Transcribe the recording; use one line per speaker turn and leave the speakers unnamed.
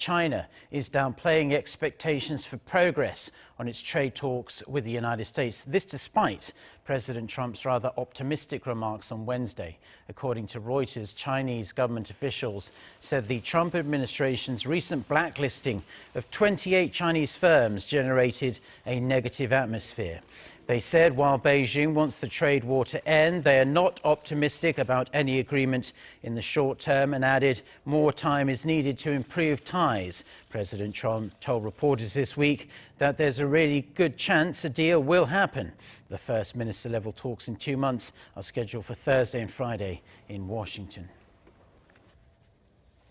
China is downplaying expectations for progress on its trade talks with the United States. This despite President Trump's rather optimistic remarks on Wednesday. According to Reuters, Chinese government officials said the Trump administration's recent blacklisting of 28 Chinese firms generated a negative atmosphere. They said while Beijing wants the trade war to end, they are not optimistic about any agreement in the short term and added more time is needed to improve ties. President Trump told reporters this week that there's a really good chance a deal will happen. The first minister level talks in two months are scheduled for Thursday and Friday in Washington.